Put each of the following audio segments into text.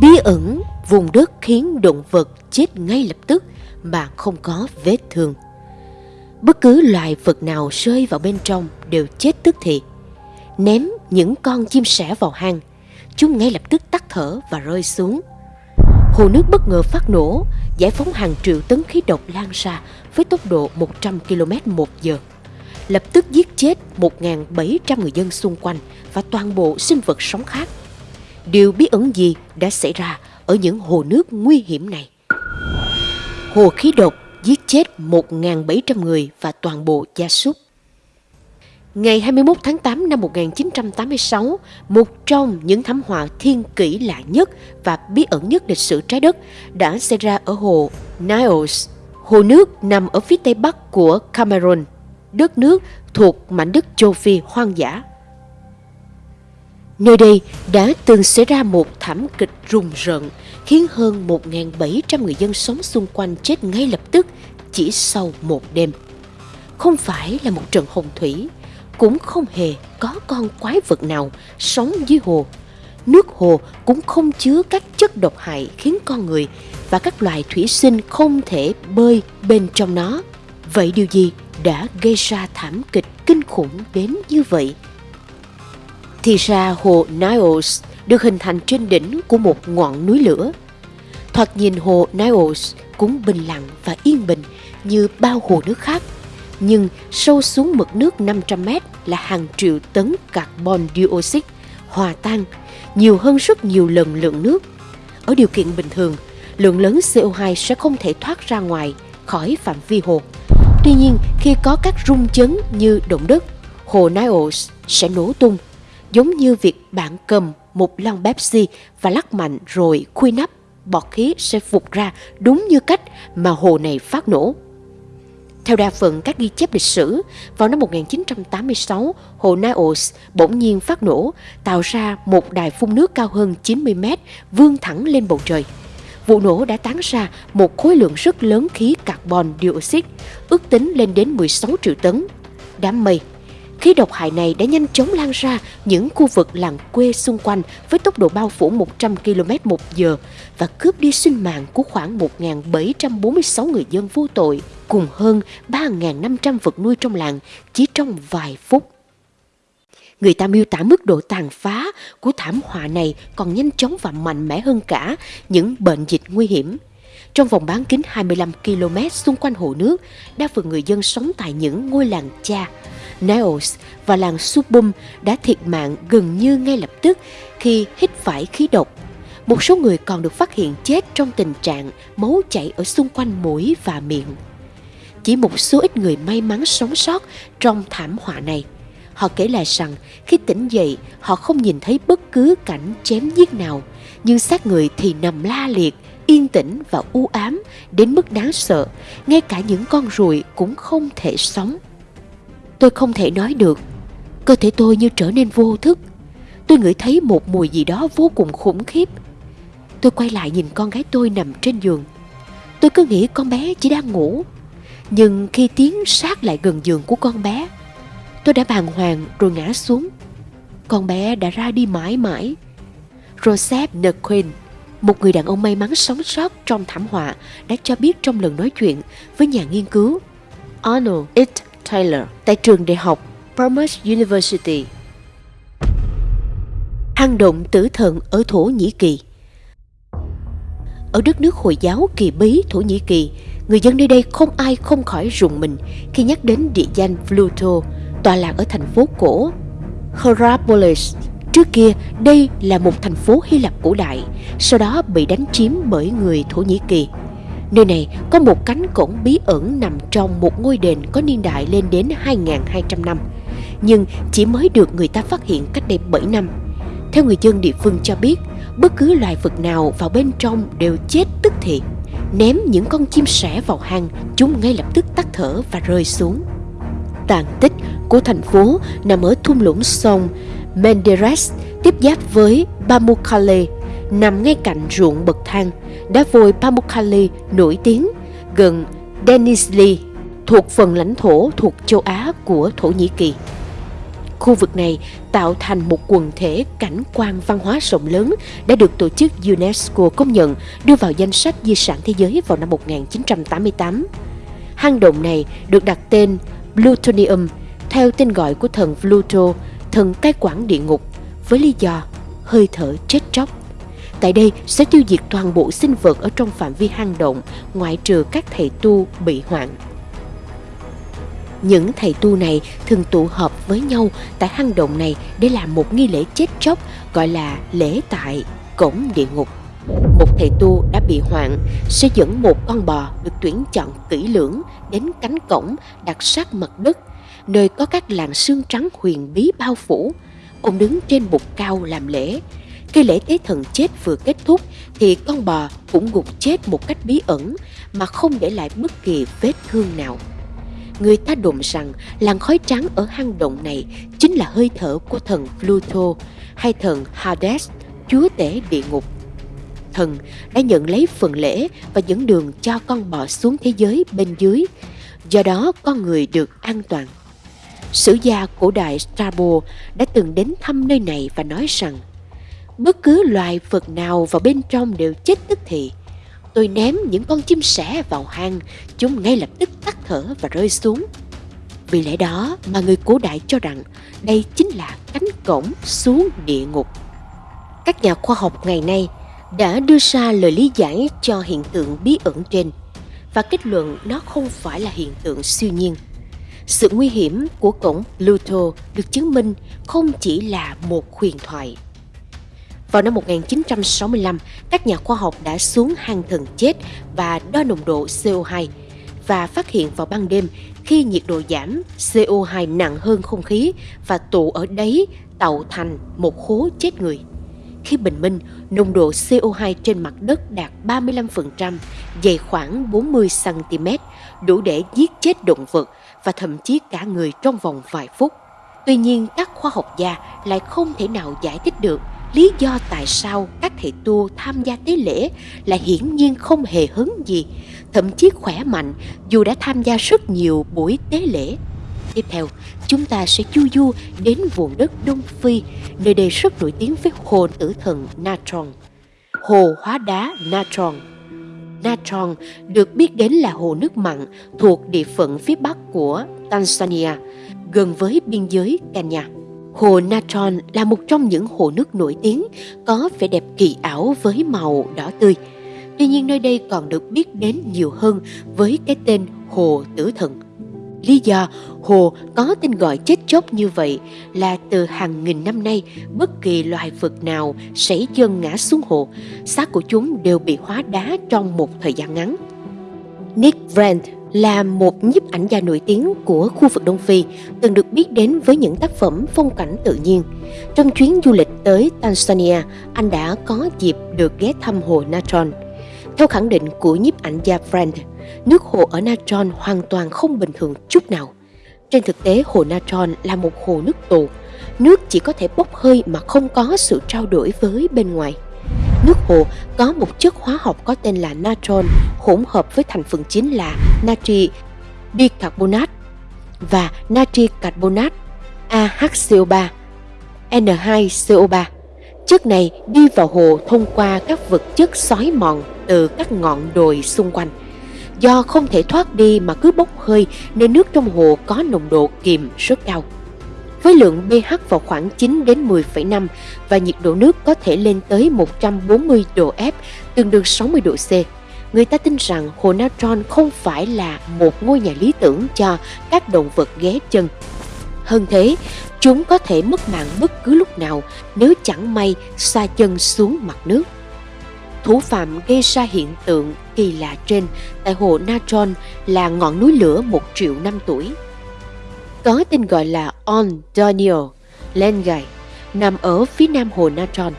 Bí ẩn vùng đất khiến động vật chết ngay lập tức mà không có vết thương. Bất cứ loài vật nào rơi vào bên trong đều chết tức thì. Ném những con chim sẻ vào hang, chúng ngay lập tức tắt thở và rơi xuống. Hồ nước bất ngờ phát nổ, giải phóng hàng triệu tấn khí độc lan ra với tốc độ 100 km một giờ. Lập tức giết chết 1.700 người dân xung quanh và toàn bộ sinh vật sống khác. Điều bí ẩn gì đã xảy ra ở những hồ nước nguy hiểm này? Hồ khí độc giết chết 1.700 người và toàn bộ gia súc. Ngày 21 tháng 8 năm 1986, một trong những thảm họa thiên kỷ lạ nhất và bí ẩn nhất lịch sử trái đất đã xảy ra ở hồ Niles. Hồ nước nằm ở phía tây bắc của Cameroon, đất nước thuộc mảnh đất châu Phi hoang dã. Nơi đây đã từng xảy ra một thảm kịch rùng rợn khiến hơn 1.700 người dân sống xung quanh chết ngay lập tức chỉ sau một đêm. Không phải là một trận hồng thủy, cũng không hề có con quái vật nào sống dưới hồ. Nước hồ cũng không chứa các chất độc hại khiến con người và các loài thủy sinh không thể bơi bên trong nó. Vậy điều gì đã gây ra thảm kịch kinh khủng đến như vậy? Thì ra hồ Niles được hình thành trên đỉnh của một ngọn núi lửa. Thoạt nhìn hồ Niles cũng bình lặng và yên bình như bao hồ nước khác. Nhưng sâu xuống mực nước 500 mét là hàng triệu tấn carbon dioxide hòa tan, nhiều hơn rất nhiều lần lượng nước. Ở điều kiện bình thường, lượng lớn CO2 sẽ không thể thoát ra ngoài khỏi phạm vi hồ. Tuy nhiên, khi có các rung chấn như động đất, hồ Niles sẽ nổ tung giống như việc bạn cầm một lon Pepsi và lắc mạnh rồi khui nắp, bọt khí sẽ vụt ra đúng như cách mà hồ này phát nổ. Theo đa phần các ghi chép lịch sử, vào năm 1986, hồ Niles bỗng nhiên phát nổ, tạo ra một đài phun nước cao hơn 90 mét vươn thẳng lên bầu trời. Vụ nổ đã tán ra một khối lượng rất lớn khí carbon dioxide, ước tính lên đến 16 triệu tấn. Đám mây Khí độc hại này đã nhanh chóng lan ra những khu vực làng quê xung quanh với tốc độ bao phủ 100 km một giờ và cướp đi sinh mạng của khoảng 1.746 người dân vô tội, cùng hơn 3.500 vật nuôi trong làng chỉ trong vài phút. Người ta miêu tả mức độ tàn phá của thảm họa này còn nhanh chóng và mạnh mẽ hơn cả những bệnh dịch nguy hiểm. Trong vòng bán kính 25 km xung quanh hồ nước, đa phần người dân sống tại những ngôi làng cha, Niles và làng Subum đã thiệt mạng gần như ngay lập tức khi hít phải khí độc. Một số người còn được phát hiện chết trong tình trạng máu chảy ở xung quanh mũi và miệng. Chỉ một số ít người may mắn sống sót trong thảm họa này. Họ kể lại rằng khi tỉnh dậy họ không nhìn thấy bất cứ cảnh chém giết nào, nhưng xác người thì nằm la liệt, yên tĩnh và u ám đến mức đáng sợ, ngay cả những con ruồi cũng không thể sống. Tôi không thể nói được. Cơ thể tôi như trở nên vô thức. Tôi ngửi thấy một mùi gì đó vô cùng khủng khiếp. Tôi quay lại nhìn con gái tôi nằm trên giường. Tôi cứ nghĩ con bé chỉ đang ngủ. Nhưng khi tiến sát lại gần giường của con bé, tôi đã bàng hoàng rồi ngã xuống. Con bé đã ra đi mãi mãi. Joseph Nequin, một người đàn ông may mắn sống sót trong thảm họa, đã cho biết trong lần nói chuyện với nhà nghiên cứu Arnold It Taylor tại trường đại học Bournemouth University. Hang động tử thần ở Thổ Nhĩ Kỳ Ở đất nước Hồi giáo kỳ bí Thổ Nhĩ Kỳ, người dân nơi đây không ai không khỏi rùng mình khi nhắc đến địa danh Pluto, tọa lạc ở thành phố cổ Hierapolis. Trước kia, đây là một thành phố Hy Lạp cổ đại, sau đó bị đánh chiếm bởi người Thổ Nhĩ Kỳ. Nơi này có một cánh cổng bí ẩn nằm trong một ngôi đền có niên đại lên đến 2.200 năm, nhưng chỉ mới được người ta phát hiện cách đây 7 năm. Theo người dân địa phương cho biết, bất cứ loài vật nào vào bên trong đều chết tức thì. Ném những con chim sẻ vào hang, chúng ngay lập tức tắt thở và rơi xuống. Tàn tích của thành phố nằm ở thung lũng sông Menderes tiếp giáp với Pamukkale nằm ngay cạnh ruộng bậc thang, đá vôi Pamukkale nổi tiếng gần Denizli thuộc phần lãnh thổ thuộc châu Á của Thổ Nhĩ Kỳ. Khu vực này tạo thành một quần thể cảnh quan văn hóa rộng lớn đã được tổ chức UNESCO công nhận đưa vào danh sách di sản thế giới vào năm 1988. Hang động này được đặt tên Plutonium theo tên gọi của thần Pluto, thần cai quản địa ngục, với lý do hơi thở chết chóc. Tại đây sẽ tiêu diệt toàn bộ sinh vật ở trong phạm vi hang động, ngoại trừ các thầy tu bị hoạn. Những thầy tu này thường tụ họp với nhau tại hang động này để làm một nghi lễ chết chóc gọi là lễ tại cổng địa ngục. Một thầy tu đã bị hoạn sẽ dẫn một con bò được tuyển chọn kỹ lưỡng đến cánh cổng đặt sát mặt đất, nơi có các làn xương trắng huyền bí bao phủ. Ông đứng trên bục cao làm lễ. Khi lễ tế thần chết vừa kết thúc thì con bò cũng gục chết một cách bí ẩn mà không để lại bất kỳ vết thương nào. Người ta đồn rằng làn khói trắng ở hang động này chính là hơi thở của thần Pluto hay thần Hades, chúa tể địa ngục. Thần đã nhận lấy phần lễ và dẫn đường cho con bò xuống thế giới bên dưới, do đó con người được an toàn. Sử gia cổ đại Strabo đã từng đến thăm nơi này và nói rằng bất cứ loài vật nào vào bên trong đều chết tức thì Tôi ném những con chim sẻ vào hang, chúng ngay lập tức tắt thở và rơi xuống. Vì lẽ đó mà người cổ đại cho rằng đây chính là cánh cổng xuống địa ngục. Các nhà khoa học ngày nay đã đưa ra lời lý giải cho hiện tượng bí ẩn trên và kết luận nó không phải là hiện tượng siêu nhiên. Sự nguy hiểm của cổng Pluto được chứng minh không chỉ là một huyền thoại vào năm 1965, các nhà khoa học đã xuống hang thần chết và đo nồng độ CO2 và phát hiện vào ban đêm khi nhiệt độ giảm, CO2 nặng hơn không khí và tụ ở đáy tạo thành một hố chết người. Khi bình minh, nồng độ CO2 trên mặt đất đạt 35%, dày khoảng 40 cm, đủ để giết chết động vật và thậm chí cả người trong vòng vài phút. Tuy nhiên, các khoa học gia lại không thể nào giải thích được lý do tại sao các thầy tu tham gia tế lễ là hiển nhiên không hề hứng gì, thậm chí khỏe mạnh dù đã tham gia rất nhiều buổi tế lễ. Tiếp theo, chúng ta sẽ chu du đến vùng đất Đông Phi, nơi đây rất nổi tiếng với hồ tử thần Natron. Hồ hóa đá Natron Natron được biết đến là hồ nước mặn thuộc địa phận phía bắc của Tanzania, gần với biên giới Kenya. Hồ Natron là một trong những hồ nước nổi tiếng có vẻ đẹp kỳ ảo với màu đỏ tươi. Tuy nhiên nơi đây còn được biết đến nhiều hơn với cái tên Hồ Tử Thần. Lý do hồ có tên gọi chết chóc như vậy là từ hàng nghìn năm nay bất kỳ loài vật nào sảy chân ngã xuống hồ, xác của chúng đều bị hóa đá trong một thời gian ngắn. Nick Brand là một nhiếp ảnh gia nổi tiếng của khu vực Đông Phi, từng được biết đến với những tác phẩm phong cảnh tự nhiên. Trong chuyến du lịch tới Tanzania, anh đã có dịp được ghé thăm hồ Natron. Theo khẳng định của nhiếp ảnh gia Friend, nước hồ ở Natron hoàn toàn không bình thường chút nào. Trên thực tế, hồ Natron là một hồ nước tù. Nước chỉ có thể bốc hơi mà không có sự trao đổi với bên ngoài. Nước hồ có một chất hóa học có tên là natron hỗn hợp với thành phần chính là natri bicarbonate và natri carbonate AHCO3 N2CO3. Chất này đi vào hồ thông qua các vật chất xói mòn từ các ngọn đồi xung quanh. Do không thể thoát đi mà cứ bốc hơi nên nước trong hồ có nồng độ kiềm rất cao với lượng pH vào khoảng 9 đến 10,5 và nhiệt độ nước có thể lên tới 140 độ F, tương đương 60 độ C. Người ta tin rằng hồ Natron không phải là một ngôi nhà lý tưởng cho các động vật ghé chân. Hơn thế, chúng có thể mất mạng bất cứ lúc nào nếu chẳng may xa chân xuống mặt nước. Thủ phạm gây ra hiện tượng kỳ lạ trên tại hồ Natron là ngọn núi lửa một triệu năm tuổi có tên gọi là On Daniel Lengai, nằm ở phía nam hồ Natron.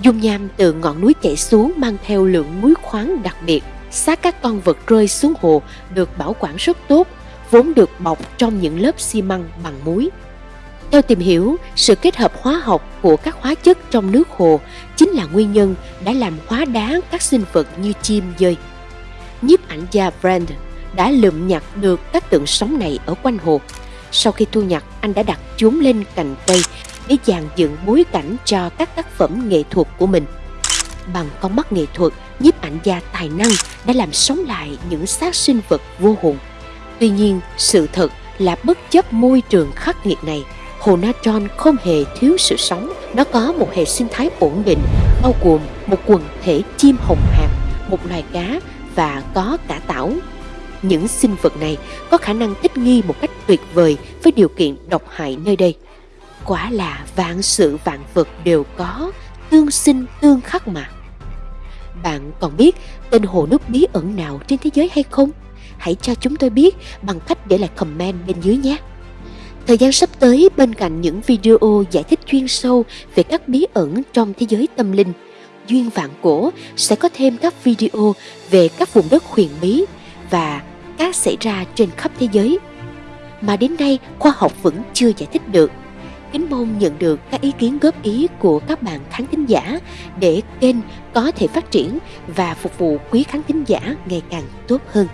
Dung nham từ ngọn núi chảy xuống mang theo lượng muối khoáng đặc biệt. Xác các con vật rơi xuống hồ được bảo quản rất tốt, vốn được bọc trong những lớp xi măng bằng muối. Theo tìm hiểu, sự kết hợp hóa học của các hóa chất trong nước hồ chính là nguyên nhân đã làm hóa đá các sinh vật như chim dơi. Nhiếp ảnh gia Brand đã lượm nhặt được các tượng sống này ở quanh hồ Sau khi thu nhặt, anh đã đặt chúng lên cành cây để dàn dựng bối cảnh cho các tác phẩm nghệ thuật của mình. Bằng con mắt nghệ thuật, nhiếp ảnh gia tài năng đã làm sống lại những xác sinh vật vô hồn. Tuy nhiên, sự thật là bất chấp môi trường khắc nghiệt này, Hồ Natron không hề thiếu sự sống. Nó có một hệ sinh thái ổn định, bao gồm một quần thể chim hồng hạc, một loài cá và có cả tảo. Những sinh vật này có khả năng thích nghi một cách tuyệt vời với điều kiện độc hại nơi đây. Quả là vạn sự vạn vật đều có, tương sinh tương khắc mà. Bạn còn biết tên hồ nước bí ẩn nào trên thế giới hay không? Hãy cho chúng tôi biết bằng cách để lại comment bên dưới nhé. Thời gian sắp tới bên cạnh những video giải thích chuyên sâu về các bí ẩn trong thế giới tâm linh, Duyên Vạn Cổ sẽ có thêm các video về các vùng đất huyền bí và các xảy ra trên khắp thế giới mà đến nay khoa học vẫn chưa giải thích được. Kính mong nhận được các ý kiến góp ý của các bạn khán thính giả để kênh có thể phát triển và phục vụ quý khán thính giả ngày càng tốt hơn.